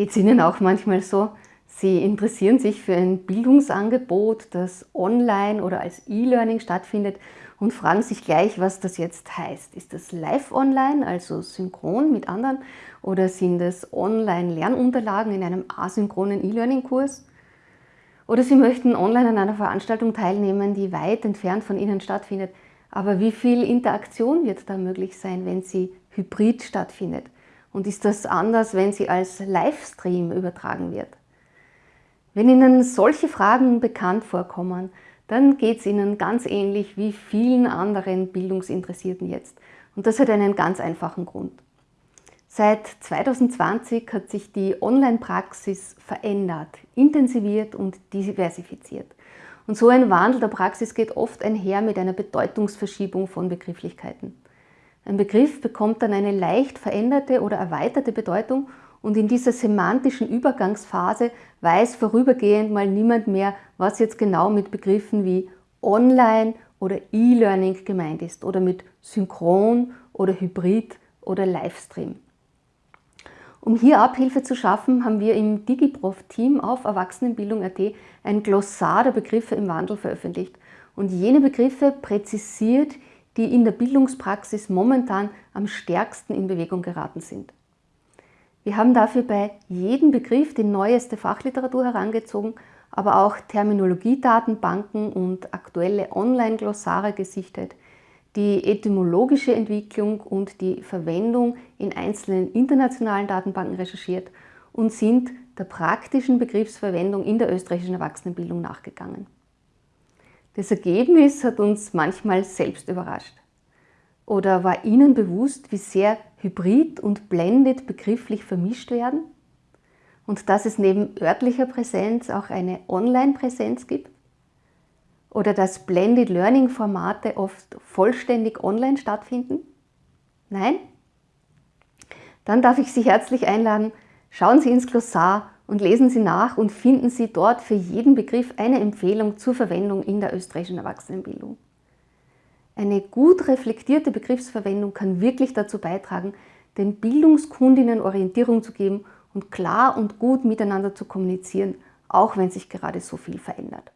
Geht es Ihnen auch manchmal so? Sie interessieren sich für ein Bildungsangebot, das online oder als E-Learning stattfindet und fragen sich gleich, was das jetzt heißt. Ist das live online, also synchron mit anderen, oder sind es Online-Lernunterlagen in einem asynchronen E-Learning-Kurs? Oder Sie möchten online an einer Veranstaltung teilnehmen, die weit entfernt von Ihnen stattfindet. Aber wie viel Interaktion wird da möglich sein, wenn sie hybrid stattfindet? Und ist das anders, wenn sie als Livestream übertragen wird? Wenn Ihnen solche Fragen bekannt vorkommen, dann geht es Ihnen ganz ähnlich wie vielen anderen Bildungsinteressierten jetzt. Und das hat einen ganz einfachen Grund. Seit 2020 hat sich die Online-Praxis verändert, intensiviert und diversifiziert. Und so ein Wandel der Praxis geht oft einher mit einer Bedeutungsverschiebung von Begrifflichkeiten. Ein Begriff bekommt dann eine leicht veränderte oder erweiterte Bedeutung und in dieser semantischen Übergangsphase weiß vorübergehend mal niemand mehr, was jetzt genau mit Begriffen wie Online oder E-Learning gemeint ist oder mit Synchron oder Hybrid oder Livestream. Um hier Abhilfe zu schaffen, haben wir im DigiProf-Team auf Erwachsenenbildung.at ein Glossar der Begriffe im Wandel veröffentlicht und jene Begriffe präzisiert, die in der Bildungspraxis momentan am stärksten in Bewegung geraten sind. Wir haben dafür bei jedem Begriff die neueste Fachliteratur herangezogen, aber auch Terminologiedatenbanken und aktuelle Online-Glossare gesichtet, die etymologische Entwicklung und die Verwendung in einzelnen internationalen Datenbanken recherchiert und sind der praktischen Begriffsverwendung in der österreichischen Erwachsenenbildung nachgegangen. Das Ergebnis hat uns manchmal selbst überrascht. Oder war Ihnen bewusst, wie sehr Hybrid und Blended begrifflich vermischt werden? Und dass es neben örtlicher Präsenz auch eine Online-Präsenz gibt? Oder dass Blended Learning Formate oft vollständig online stattfinden? Nein? Dann darf ich Sie herzlich einladen, schauen Sie ins Glossar und lesen Sie nach und finden Sie dort für jeden Begriff eine Empfehlung zur Verwendung in der österreichischen Erwachsenenbildung. Eine gut reflektierte Begriffsverwendung kann wirklich dazu beitragen, den Bildungskundinnen Orientierung zu geben und klar und gut miteinander zu kommunizieren, auch wenn sich gerade so viel verändert.